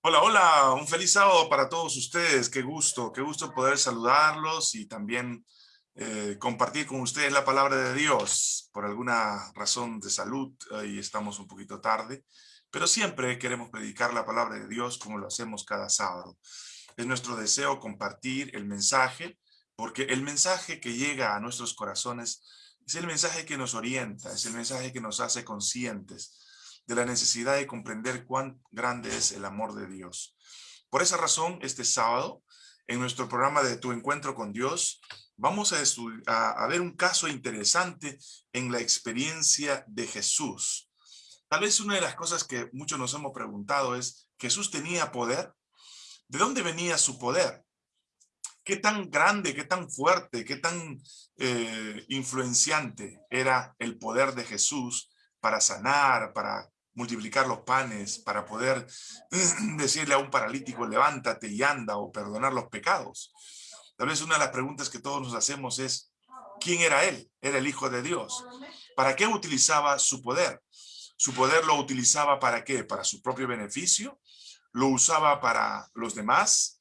Hola, hola, un feliz sábado para todos ustedes. Qué gusto, qué gusto poder saludarlos y también eh, compartir con ustedes la palabra de Dios. Por alguna razón de salud, y estamos un poquito tarde, pero siempre queremos predicar la palabra de Dios como lo hacemos cada sábado. Es nuestro deseo compartir el mensaje, porque el mensaje que llega a nuestros corazones es el mensaje que nos orienta, es el mensaje que nos hace conscientes de la necesidad de comprender cuán grande es el amor de Dios. Por esa razón, este sábado, en nuestro programa de Tu Encuentro con Dios, vamos a, a, ver un caso interesante en la experiencia de Jesús. Tal vez una de las cosas que muchos nos hemos preguntado es, ¿Jesús tenía poder? ¿De dónde venía su poder? ¿Qué tan grande, qué tan fuerte, qué tan eh, influenciante era el poder de Jesús para sanar, para multiplicar los panes, para poder decirle a un paralítico, levántate y anda, o perdonar los pecados. Tal vez una de las preguntas que todos nos hacemos es, ¿quién era él? Era el Hijo de Dios. ¿Para qué utilizaba su poder? ¿Su poder lo utilizaba para qué? ¿Para su propio beneficio? ¿Lo usaba para los demás?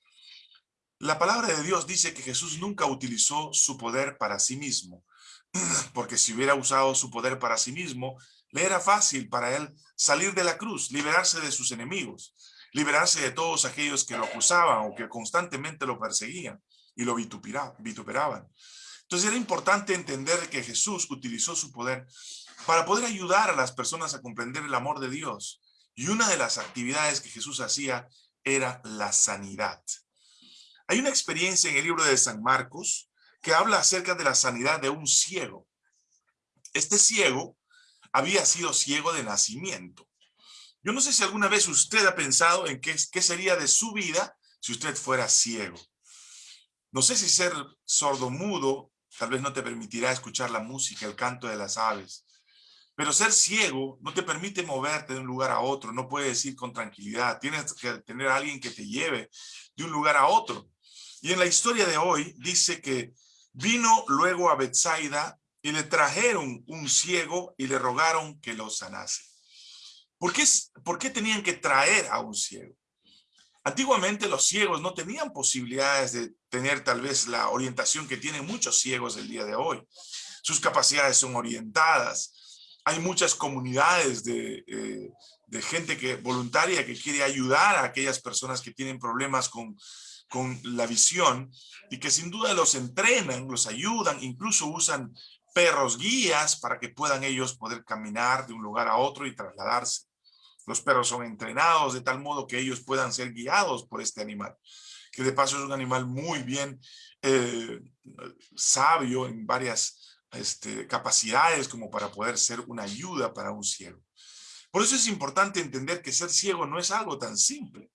La palabra de Dios dice que Jesús nunca utilizó su poder para sí mismo, porque si hubiera usado su poder para sí mismo, le era fácil para él salir de la cruz, liberarse de sus enemigos, liberarse de todos aquellos que lo acusaban o que constantemente lo perseguían y lo vituperaban. Entonces era importante entender que Jesús utilizó su poder para poder ayudar a las personas a comprender el amor de Dios. Y una de las actividades que Jesús hacía era la sanidad. Hay una experiencia en el libro de San Marcos que habla acerca de la sanidad de un ciego. Este ciego había sido ciego de nacimiento. Yo no sé si alguna vez usted ha pensado en qué, qué sería de su vida si usted fuera ciego. No sé si ser sordo-mudo tal vez no te permitirá escuchar la música, el canto de las aves. Pero ser ciego no te permite moverte de un lugar a otro, no puedes ir con tranquilidad. Tienes que tener alguien que te lleve de un lugar a otro. Y en la historia de hoy dice que vino luego a Bethsaida y le trajeron un ciego y le rogaron que lo sanase. ¿Por qué, ¿Por tenían que traer a un ciego? Antiguamente los ciegos no tenían posibilidades de tener tal vez la orientación que tienen muchos ciegos el día de hoy. Sus capacidades son orientadas. Hay muchas comunidades de, eh, de gente que, voluntaria que quiere ayudar a aquellas personas que tienen problemas con, con la visión y que sin duda los entrenan, los ayudan, incluso usan perros guías para que puedan ellos poder caminar de un lugar a otro y trasladarse. Los perros son entrenados de tal modo que ellos puedan ser guiados por este animal, que de paso es un animal muy bien eh, sabio en varias este, capacidades como para poder ser una ayuda para un ciego. Por eso es importante entender que ser ciego no es algo tan simple,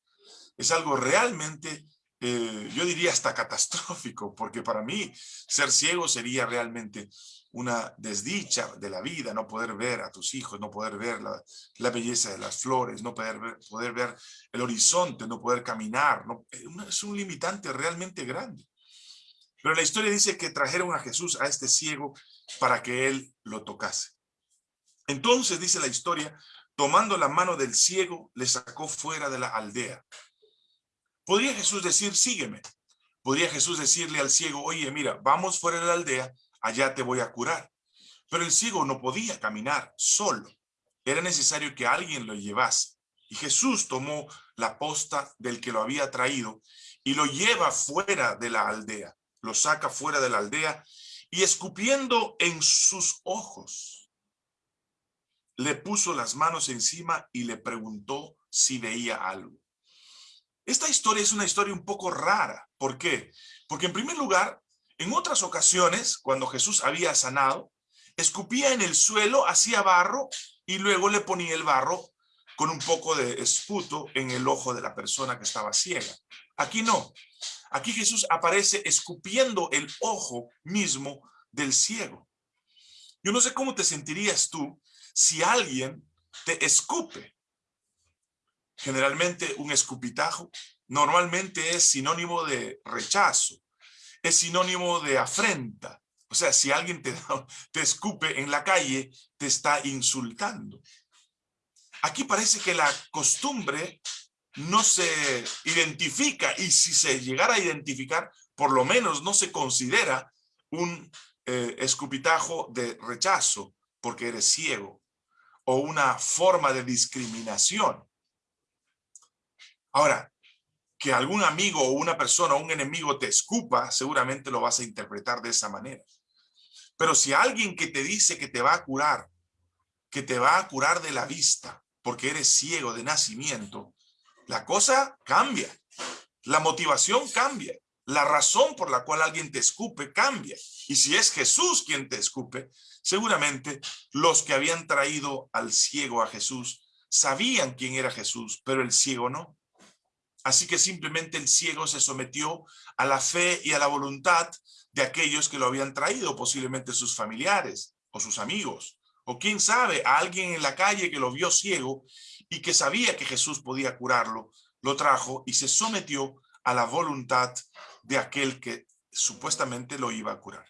es algo realmente eh, yo diría hasta catastrófico, porque para mí ser ciego sería realmente una desdicha de la vida, no poder ver a tus hijos, no poder ver la, belleza de las flores, no poder ver, poder ver el horizonte, no poder caminar. No, eh, es un limitante realmente grande. Pero la historia dice que trajeron a Jesús a este ciego para que él lo tocase. Entonces, dice la historia, tomando la mano del ciego, le sacó fuera de la aldea. Podría Jesús decir, sígueme. Podría Jesús decirle al ciego, oye, mira, vamos fuera de la aldea allá te voy a curar. Pero el ciego no podía caminar solo. Era necesario que alguien lo llevase. Y Jesús tomó la posta del que lo había traído y lo lleva fuera de la aldea. Lo saca fuera de la aldea y escupiendo en sus ojos, le puso las manos encima y le preguntó si veía algo. Esta historia es una historia un poco rara. ¿Por qué? Porque en primer lugar, en otras ocasiones, cuando Jesús había sanado, escupía en el suelo, hacía barro y luego le ponía el barro con un poco de esputo en el ojo de la persona que estaba ciega. Aquí no. Aquí Jesús aparece escupiendo el ojo mismo del ciego. Yo no sé cómo te sentirías tú si alguien te escupe. Generalmente un escupitajo normalmente es sinónimo de rechazo, es sinónimo de afrenta. O sea, si alguien te, te escupe en la calle, te está insultando. Aquí parece que la costumbre no se identifica y si se llegara a identificar, por lo menos no se considera un eh, escupitajo de rechazo porque eres ciego o una forma de discriminación. Ahora, que algún amigo o una persona o un enemigo te escupa, seguramente lo vas a interpretar de esa manera. Pero si alguien que te dice que te va a curar, que te va a curar de la vista, porque eres ciego de nacimiento, la cosa cambia. La motivación cambia. La razón por la cual alguien te escupe cambia. Y si es Jesús quien te escupe, seguramente los que habían traído al ciego a Jesús sabían quién era Jesús, pero el ciego no. Así que simplemente el ciego se sometió a la fe y a la voluntad de aquellos que lo habían traído, posiblemente sus familiares o sus amigos, o quién sabe, a alguien en la calle que lo vio ciego y que sabía que Jesús podía curarlo, lo trajo y se sometió a la voluntad de aquel que supuestamente lo iba a curar.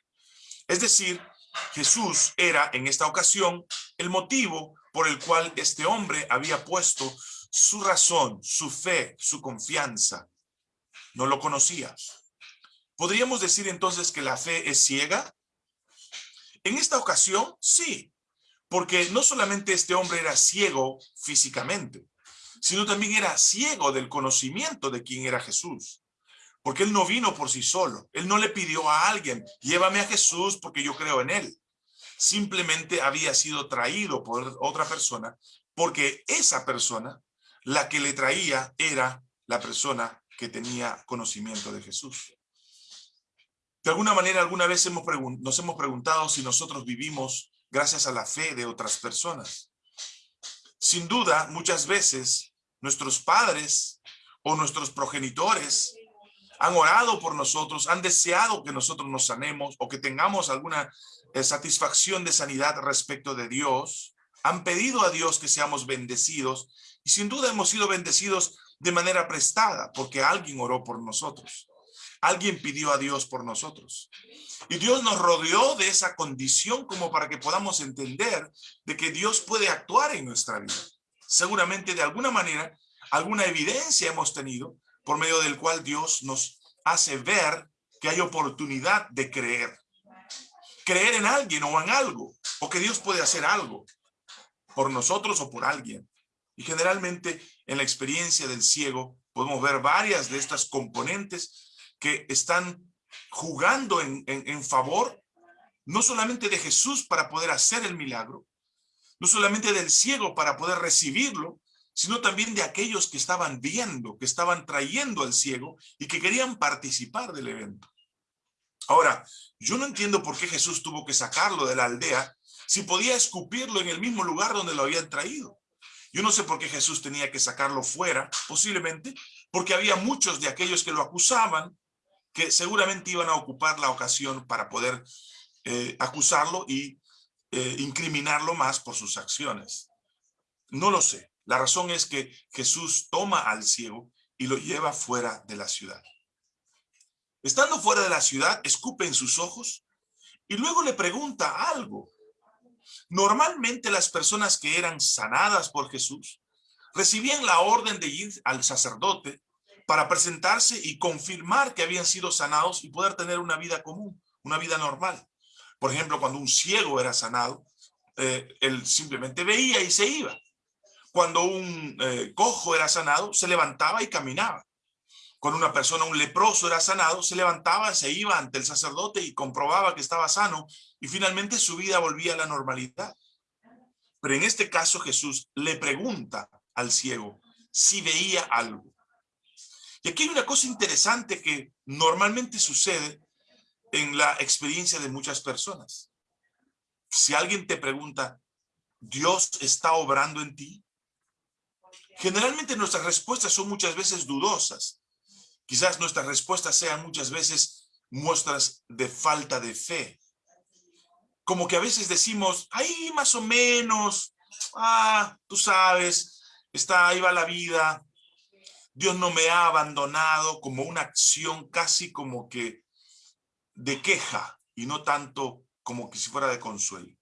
Es decir, Jesús era en esta ocasión el motivo por el cual este hombre había puesto su razón, su fe, su confianza. No lo conocía. ¿Podríamos decir entonces que la fe es ciega? En esta ocasión, sí, porque no solamente este hombre era ciego físicamente, sino también era ciego del conocimiento de quién era Jesús. Porque él no vino por sí solo. Él no le pidió a alguien, llévame a Jesús porque yo creo en él. Simplemente había sido traído por otra persona porque esa persona la que le traía era la persona que tenía conocimiento de Jesús. De alguna manera, alguna vez hemos nos hemos preguntado si nosotros vivimos gracias a la fe de otras personas. Sin duda, muchas veces nuestros padres o nuestros progenitores han orado por nosotros, han deseado que nosotros nos sanemos o que tengamos alguna eh, satisfacción de sanidad respecto de Dios, han pedido a Dios que seamos bendecidos y sin duda hemos sido bendecidos de manera prestada porque alguien oró por nosotros. Alguien pidió a Dios por nosotros. Y Dios nos rodeó de esa condición como para que podamos entender de que Dios puede actuar en nuestra vida. Seguramente de alguna manera, alguna evidencia hemos tenido por medio del cual Dios nos hace ver que hay oportunidad de creer. Creer en alguien o en algo, o que Dios puede hacer algo por nosotros o por alguien. Y generalmente en la experiencia del ciego podemos ver varias de estas componentes que están jugando en, en, favor no solamente de Jesús para poder hacer el milagro, no solamente del ciego para poder recibirlo, sino también de aquellos que estaban viendo, que estaban trayendo al ciego y que querían participar del evento. Ahora, yo no entiendo por qué Jesús tuvo que sacarlo de la aldea si podía escupirlo en el mismo lugar donde lo habían traído. Yo no sé por qué Jesús tenía que sacarlo fuera, posiblemente, porque había muchos de aquellos que lo acusaban, que seguramente iban a ocupar la ocasión para poder eh, acusarlo y eh, incriminarlo más por sus acciones. No lo sé. La razón es que Jesús toma al ciego y lo lleva fuera de la ciudad. Estando fuera de la ciudad, escupe en sus ojos y luego le pregunta algo. Normalmente las personas que eran sanadas por Jesús recibían la orden de ir al sacerdote para presentarse y confirmar que habían sido sanados y poder tener una vida común, una vida normal. Por ejemplo, cuando un ciego era sanado, eh, él simplemente veía y se iba. Cuando un eh, cojo era sanado, se levantaba y caminaba. Cuando una persona, un leproso era sanado, se levantaba, se iba ante el sacerdote y comprobaba que estaba sano y finalmente su vida volvía a la normalidad. Pero en este caso Jesús le pregunta al ciego si veía algo. Y aquí hay una cosa interesante que normalmente sucede en la experiencia de muchas personas. Si alguien te pregunta, ¿Dios está obrando en ti? Generalmente nuestras respuestas son muchas veces dudosas. Quizás nuestras respuestas sean muchas veces muestras de falta de fe. Como que a veces decimos, ahí más o menos, ah, tú sabes, está, ahí va la vida. Dios no me ha abandonado como una acción casi como que de queja y no tanto como que si fuera de consuelo.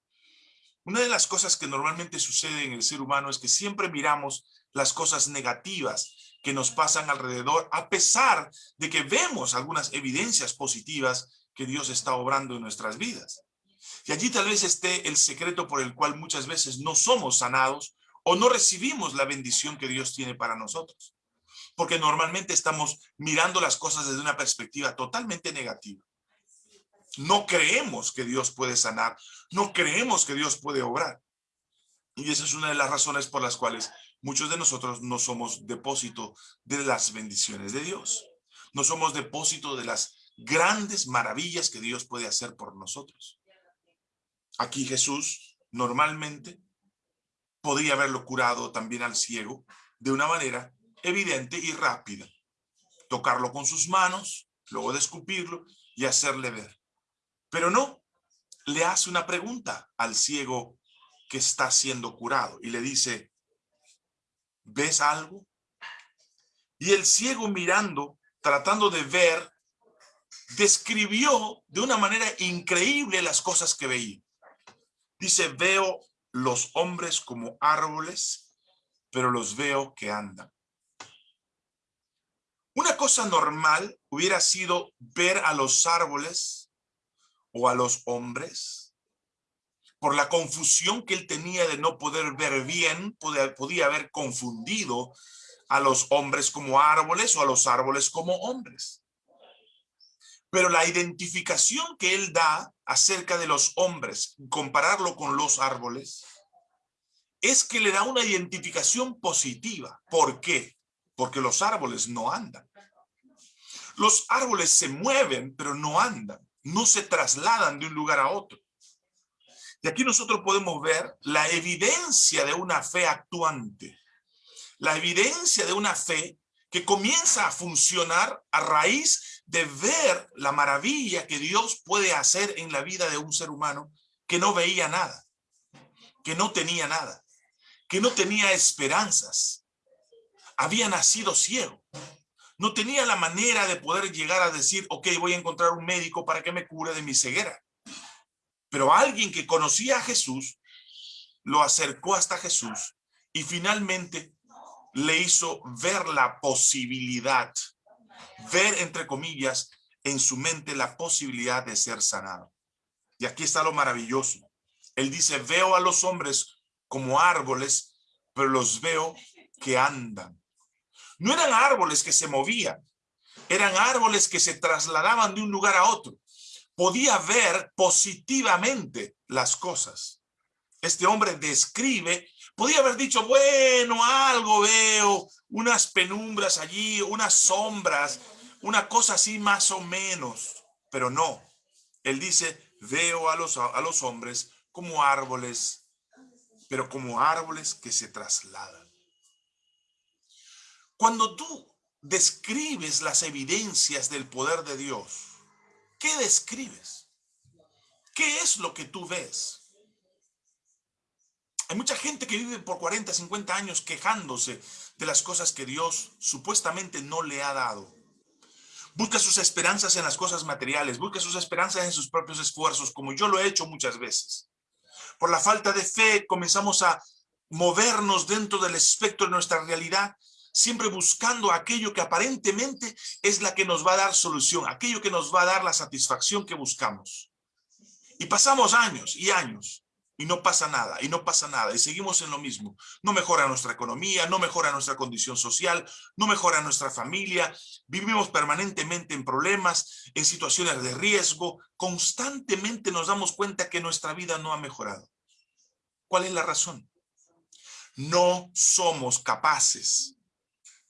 Una de las cosas que normalmente sucede en el ser humano es que siempre miramos las cosas negativas que nos pasan alrededor, a pesar de que vemos algunas evidencias positivas que Dios está obrando en nuestras vidas. Y allí tal vez esté el secreto por el cual muchas veces no somos sanados o no recibimos la bendición que Dios tiene para nosotros. Porque normalmente estamos mirando las cosas desde una perspectiva totalmente negativa. No creemos que Dios puede sanar, no creemos que Dios puede obrar. Y esa es una de las razones por las cuales muchos de nosotros no somos depósito de las bendiciones de Dios. No somos depósito de las grandes maravillas que Dios puede hacer por nosotros. Aquí Jesús normalmente podría haberlo curado también al ciego de una manera evidente y rápida. Tocarlo con sus manos, luego de escupirlo y hacerle ver. Pero no, le hace una pregunta al ciego que está siendo curado y le dice, ¿ves algo? Y el ciego mirando, tratando de ver, describió de una manera increíble las cosas que veía. Dice, veo los hombres como árboles, pero los veo que andan. Una cosa normal hubiera sido ver a los árboles o a los hombres por la confusión que él tenía de no poder ver bien, podía, podía haber confundido a los hombres como árboles o a los árboles como hombres. Pero la identificación que él da acerca de los hombres, compararlo con los árboles, es que le da una identificación positiva. ¿Por qué? Porque los árboles no andan. Los árboles se mueven, pero no andan. No se trasladan de un lugar a otro. Y aquí nosotros podemos ver la evidencia de una fe actuante. La evidencia de una fe que comienza a funcionar a raíz de ver la maravilla que Dios puede hacer en la vida de un ser humano que no veía nada, que no tenía nada, que no tenía esperanzas. Había nacido ciego. No tenía la manera de poder llegar a decir, ok, voy a encontrar un médico para que me cure de mi ceguera. Pero alguien que conocía a Jesús, lo acercó hasta Jesús y finalmente le hizo ver la posibilidad, ver entre comillas, en su mente la posibilidad de ser sanado. Y aquí está lo maravilloso. Él dice, veo a los hombres como árboles, pero los veo que andan. No eran árboles que se movían, eran árboles que se trasladaban de un lugar a otro. Podía ver positivamente las cosas. Este hombre describe Podía haber dicho, bueno, algo veo, unas penumbras allí, unas sombras, una cosa así más o menos. Pero no, él dice, veo a los, a los hombres como árboles, pero como árboles que se trasladan. Cuando tú describes las evidencias del poder de Dios, ¿qué describes? ¿Qué es lo que tú ves? Hay mucha gente que vive por 40, 50 años quejándose de las cosas que Dios supuestamente no le ha dado. Busca sus esperanzas en las cosas materiales, busca sus esperanzas en sus propios esfuerzos, como yo lo he hecho muchas veces. Por la falta de fe comenzamos a movernos dentro del espectro de nuestra realidad, siempre buscando aquello que aparentemente es la que nos va a dar solución, aquello que nos va a dar la satisfacción que buscamos. Y pasamos años y años y no pasa nada, y no pasa nada, y seguimos en lo mismo. No mejora nuestra economía, no mejora nuestra condición social, no mejora nuestra familia, vivimos permanentemente en problemas, en situaciones de riesgo, constantemente nos damos cuenta que nuestra vida no ha mejorado. ¿Cuál es la razón? No somos capaces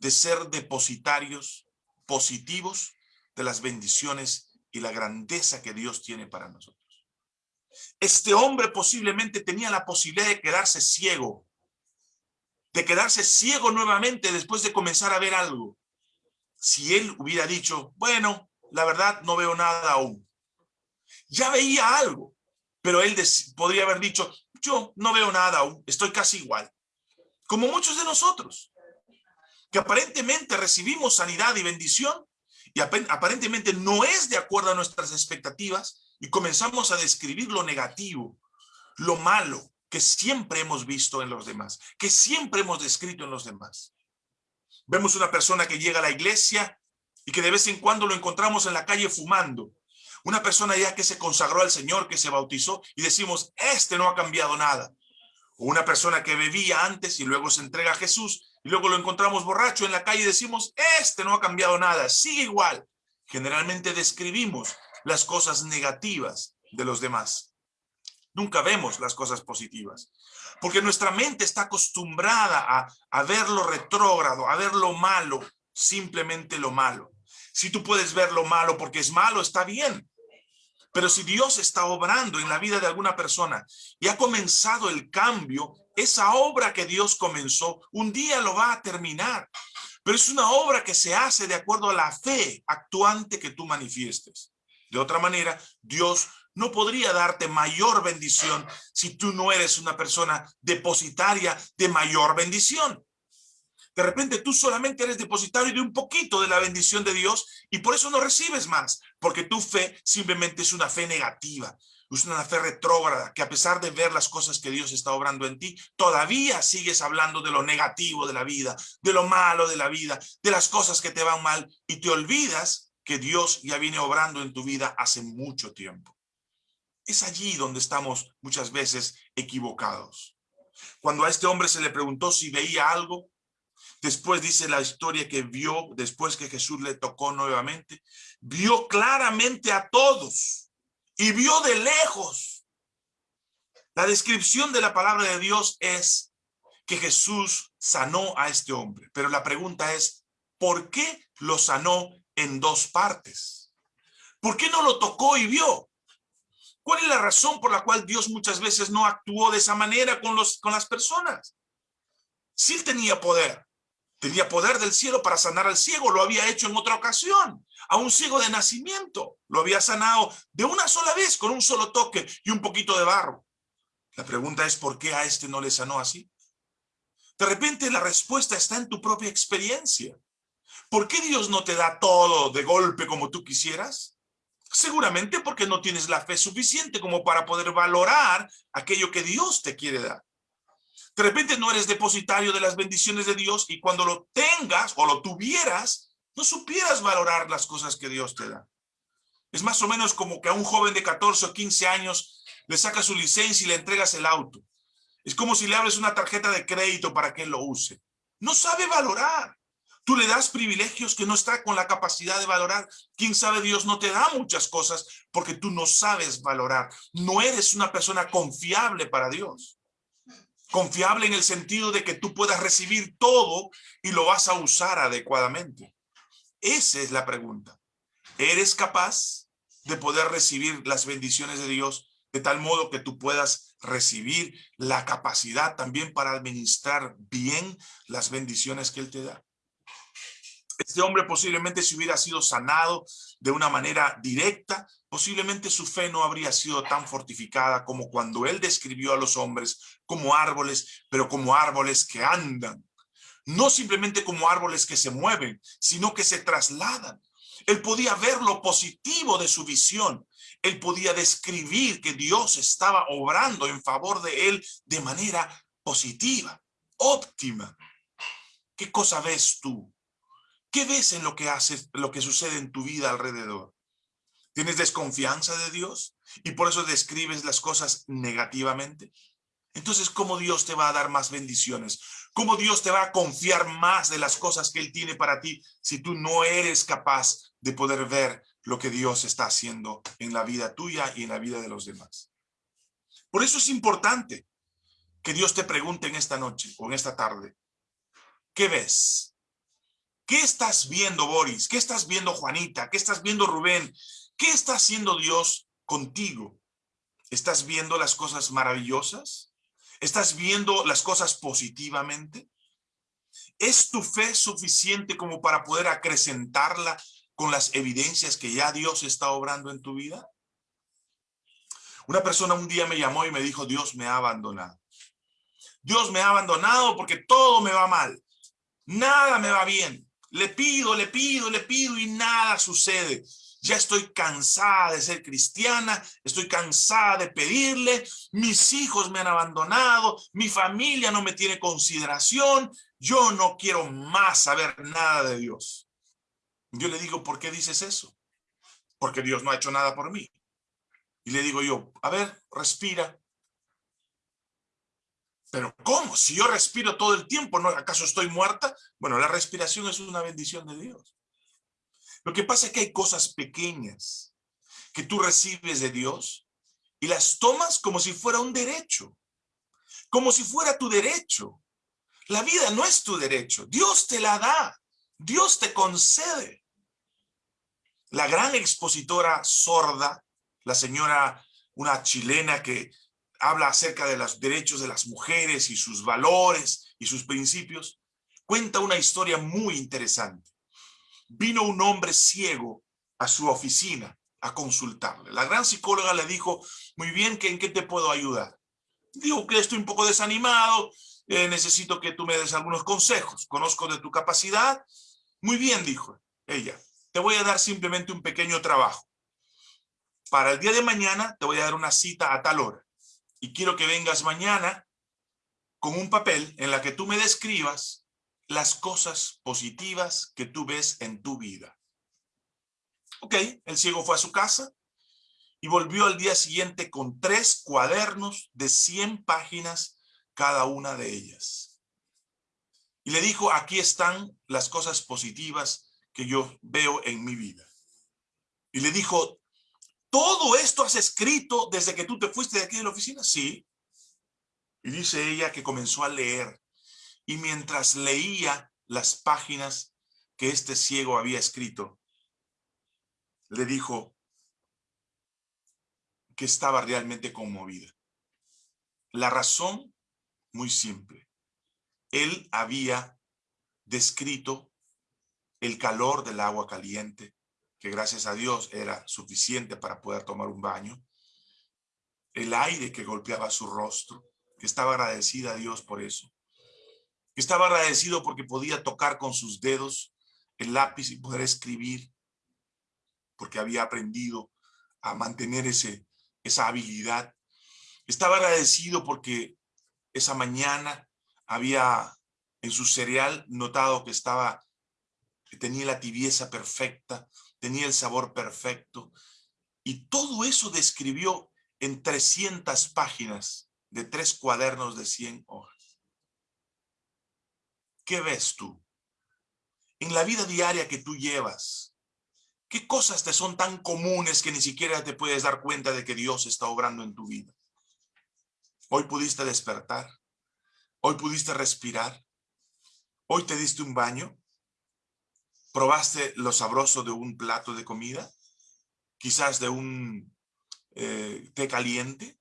de ser depositarios positivos de las bendiciones y la grandeza que Dios tiene para nosotros. Este hombre posiblemente tenía la posibilidad de quedarse ciego, de quedarse ciego nuevamente después de comenzar a ver algo. Si él hubiera dicho, bueno, la verdad no veo nada aún. Ya veía algo, pero él podría haber dicho, yo no veo nada aún, estoy casi igual. Como muchos de nosotros, que aparentemente recibimos sanidad y bendición, y aparentemente no es de acuerdo a nuestras expectativas, y comenzamos a describir lo negativo, lo malo que siempre hemos visto en los demás, que siempre hemos descrito en los demás. Vemos una persona que llega a la iglesia y que de vez en cuando lo encontramos en la calle fumando. Una persona ya que se consagró al Señor, que se bautizó y decimos, este no ha cambiado nada. Una persona que bebía antes y luego se entrega a Jesús y luego lo encontramos borracho en la calle decimos, este no ha cambiado nada, sigue igual. Generalmente describimos las cosas negativas de los demás. Nunca vemos las cosas positivas. Porque nuestra mente está acostumbrada a, a ver lo retrógrado, a ver lo malo, simplemente lo malo. Si tú puedes ver lo malo porque es malo, está bien. Pero si Dios está obrando en la vida de alguna persona y ha comenzado el cambio, esa obra que Dios comenzó, un día lo va a terminar. Pero es una obra que se hace de acuerdo a la fe actuante que tú manifiestes. De otra manera, Dios no podría darte mayor bendición si tú no eres una persona depositaria de mayor bendición. De repente tú solamente eres depositario de un poquito de la bendición de Dios y por eso no recibes más, porque tu fe simplemente es una fe negativa, es una fe retrógrada, que a pesar de ver las cosas que Dios está obrando en ti, todavía sigues hablando de lo negativo de la vida, de lo malo de la vida, de las cosas que te van mal y te olvidas que Dios ya viene obrando en tu vida hace mucho tiempo. Es allí donde estamos muchas veces equivocados. Cuando a este hombre se le preguntó si veía algo, Después dice la historia que vio, después que Jesús le tocó nuevamente, vio claramente a todos y vio de lejos. La descripción de la palabra de Dios es que Jesús sanó a este hombre. Pero la pregunta es, ¿por qué lo sanó en dos partes? ¿Por qué no lo tocó y vio? ¿Cuál es la razón por la cual Dios muchas veces no actuó de esa manera con, los, con las personas? Si él tenía poder, Tenía poder del cielo para sanar al ciego, lo había hecho en otra ocasión. A un ciego de nacimiento, lo había sanado de una sola vez, con un solo toque y un poquito de barro. La pregunta es, ¿por qué a este no le sanó así? De repente la respuesta está en tu propia experiencia. ¿Por qué Dios no te da todo de golpe como tú quisieras? Seguramente porque no tienes la fe suficiente como para poder valorar aquello que Dios te quiere dar. De repente no eres depositario de las bendiciones de Dios y cuando lo tengas o lo tuvieras, no supieras valorar las cosas que Dios te da. Es más o menos como que a un joven de 14 o 15 años le sacas su licencia y le entregas el auto. Es como si le abres una tarjeta de crédito para que él lo use. No sabe valorar. Tú le das privilegios que no está con la capacidad de valorar. Quién sabe, Dios no te da muchas cosas porque tú no sabes valorar. No eres una persona confiable para Dios. Confiable en el sentido de que tú puedas recibir todo y lo vas a usar adecuadamente. Esa es la pregunta. ¿Eres capaz de poder recibir las bendiciones de Dios de tal modo que tú puedas recibir la capacidad también para administrar bien las bendiciones que Él te da? Este hombre posiblemente si hubiera sido sanado de una manera directa, posiblemente su fe no habría sido tan fortificada como cuando él describió a los hombres como árboles, pero como árboles que andan. No simplemente como árboles que se mueven, sino que se trasladan. Él podía ver lo positivo de su visión. Él podía describir que Dios estaba obrando en favor de él de manera positiva, óptima. ¿Qué cosa ves tú? ¿Qué ves en lo que haces, lo que sucede en tu vida alrededor? ¿Tienes desconfianza de Dios? Y por eso describes las cosas negativamente. Entonces, ¿cómo Dios te va a dar más bendiciones? ¿Cómo Dios te va a confiar más de las cosas que Él tiene para ti si tú no eres capaz de poder ver lo que Dios está haciendo en la vida tuya y en la vida de los demás? Por eso es importante que Dios te pregunte en esta noche o en esta tarde, ¿qué ves? ¿Qué estás viendo, Boris? ¿Qué estás viendo, Juanita? ¿Qué estás viendo, Rubén? ¿Qué está haciendo Dios contigo? ¿Estás viendo las cosas maravillosas? ¿Estás viendo las cosas positivamente? ¿Es tu fe suficiente como para poder acrecentarla con las evidencias que ya Dios está obrando en tu vida? Una persona un día me llamó y me dijo, Dios me ha abandonado. Dios me ha abandonado porque todo me va mal. Nada me va bien. Le pido, le pido, le pido y nada sucede. ya estoy cansada de ser cristiana, estoy cansada de pedirle, mis hijos me han abandonado, mi familia no me tiene consideración, yo no quiero más saber nada de Dios. Yo le digo, ¿por qué dices eso? Porque Dios no ha hecho nada por mí. Y le digo yo, a ver, respira. Pero ¿cómo? Si yo respiro todo el tiempo, ¿no? ¿acaso estoy muerta? Bueno, la respiración es una bendición de Dios. Lo que pasa es que hay cosas pequeñas que tú recibes de Dios y las tomas como si fuera un derecho, como si fuera tu derecho. La vida no es tu derecho, Dios te la da, Dios te concede. La gran expositora sorda, la señora, una chilena que habla acerca de los derechos de las mujeres y sus valores y sus principios, cuenta una historia muy interesante vino un hombre ciego a su oficina a consultarle. La gran psicóloga le dijo, muy bien, ¿en qué te puedo ayudar? Digo que estoy un poco desanimado, eh, necesito que tú me des algunos consejos, conozco de tu capacidad. Muy bien, dijo ella, te voy a dar simplemente un pequeño trabajo. Para el día de mañana te voy a dar una cita a tal hora y quiero que vengas mañana con un papel en la que tú me describas las cosas positivas que tú ves en tu vida. Ok, el ciego fue a su casa y volvió al día siguiente con tres cuadernos de 100 páginas cada una de ellas. Y le dijo, aquí están las cosas positivas que yo veo en mi vida. Y le dijo, ¿todo esto has escrito desde que tú te fuiste de aquí de la oficina? Sí. Y dice ella que comenzó a leer y mientras leía las páginas que este ciego había escrito, le dijo que estaba realmente conmovida. La razón, muy simple. Él había descrito el calor del agua caliente, que gracias a Dios era suficiente para poder tomar un baño, el aire que golpeaba su rostro, que estaba agradecida a Dios por eso, estaba agradecido porque podía tocar con sus dedos el lápiz y poder escribir, porque había aprendido a mantener ese, esa habilidad. Estaba agradecido porque esa mañana había en su cereal notado que estaba, que tenía la tibieza perfecta, tenía el sabor perfecto. Y todo eso describió en 300 páginas de tres cuadernos de 100 hojas. ¿Qué ves tú? En la vida diaria que tú llevas, ¿qué cosas te son tan comunes que ni siquiera te puedes dar cuenta de que Dios está obrando en tu vida? Hoy pudiste despertar, hoy pudiste respirar, hoy te diste un baño, probaste lo sabroso de un plato de comida, quizás de un eh, té caliente,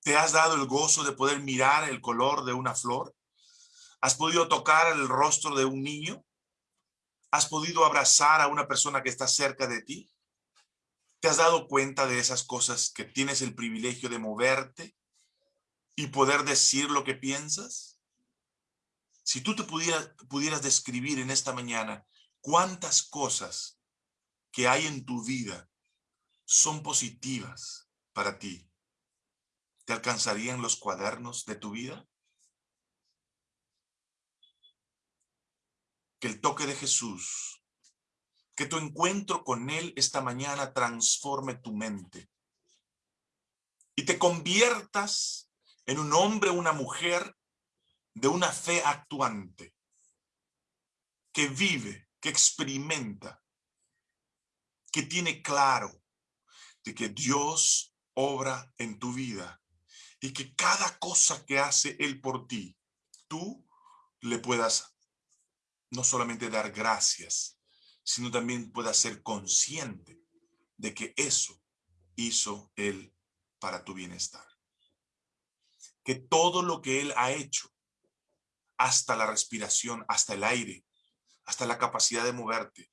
te has dado el gozo de poder mirar el color de una flor, ¿Has podido tocar el rostro de un niño? ¿Has podido abrazar a una persona que está cerca de ti? ¿Te has dado cuenta de esas cosas que tienes el privilegio de moverte y poder decir lo que piensas? Si tú te pudieras, pudieras describir en esta mañana cuántas cosas que hay en tu vida son positivas para ti, ¿te alcanzarían los cuadernos de tu vida? que el toque de Jesús, que tu encuentro con Él esta mañana transforme tu mente y te conviertas en un hombre una mujer de una fe actuante, que vive, que experimenta, que tiene claro de que Dios obra en tu vida y que cada cosa que hace Él por ti, tú le puedas no solamente dar gracias, sino también pueda ser consciente de que eso hizo Él para tu bienestar. Que todo lo que Él ha hecho, hasta la respiración, hasta el aire, hasta la capacidad de moverte,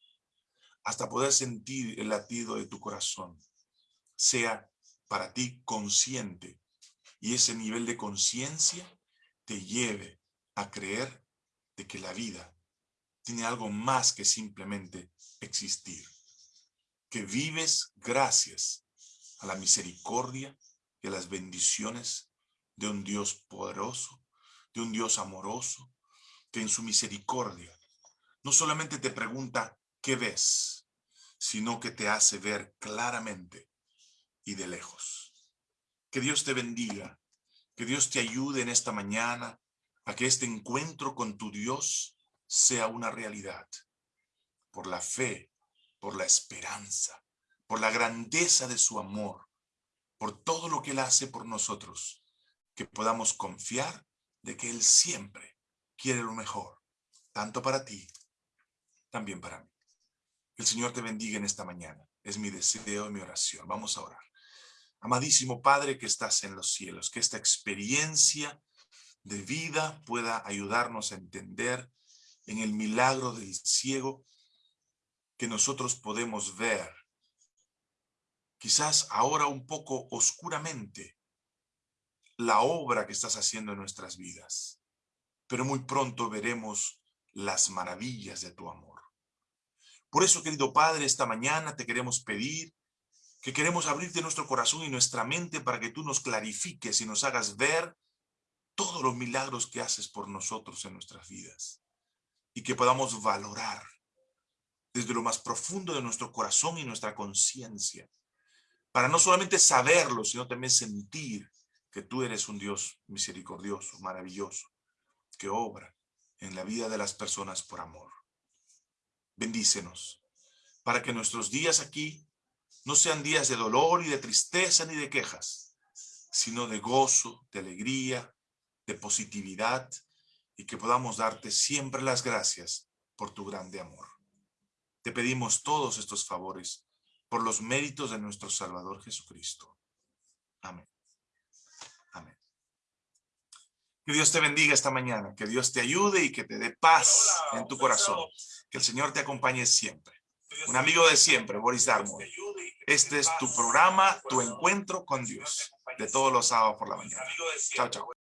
hasta poder sentir el latido de tu corazón, sea para ti consciente y ese nivel de conciencia te lleve a creer de que la vida tiene algo más que simplemente existir. que vives gracias a la misericordia y a las bendiciones de un Dios poderoso, de un Dios amoroso, que en su misericordia no solamente te pregunta qué ves, sino que te hace ver claramente y de lejos. Que Dios te bendiga, que Dios te ayude en esta mañana a que este encuentro con tu Dios sea una realidad. Por la fe, por la esperanza, por la grandeza de su amor, por todo lo que Él hace por nosotros, que podamos confiar de que Él siempre quiere lo mejor, tanto para ti, también para mí. El Señor te bendiga en esta mañana. Es mi deseo y mi oración. Vamos a orar. Amadísimo Padre que estás en los cielos, que esta experiencia de vida pueda ayudarnos a entender en el milagro del ciego que nosotros podemos ver, quizás ahora un poco oscuramente, la obra que estás haciendo en nuestras vidas, pero muy pronto veremos las maravillas de tu amor. Por eso, querido Padre, esta mañana te queremos pedir que queremos abrirte nuestro corazón y nuestra mente para que tú nos clarifiques y nos hagas ver todos los milagros que haces por nosotros en nuestras vidas y que podamos valorar desde lo más profundo de nuestro corazón y nuestra conciencia para no solamente saberlo, sino también sentir que tú eres un Dios misericordioso, maravilloso, que obra en la vida de las personas por amor. Bendícenos para que nuestros días aquí no sean días de dolor y de tristeza ni de quejas, sino de gozo, de alegría, de positividad y que podamos darte siempre las gracias por tu grande amor. Te pedimos todos estos favores por los méritos de nuestro Salvador Jesucristo. Amén. Que Dios te bendiga esta mañana, que Dios te ayude y que te dé paz en tu corazón. Que el Señor te acompañe siempre. Un amigo de siempre, Boris Darmon. Este es tu programa, tu encuentro con Dios, de todos los sábados por la mañana. Chao, chao.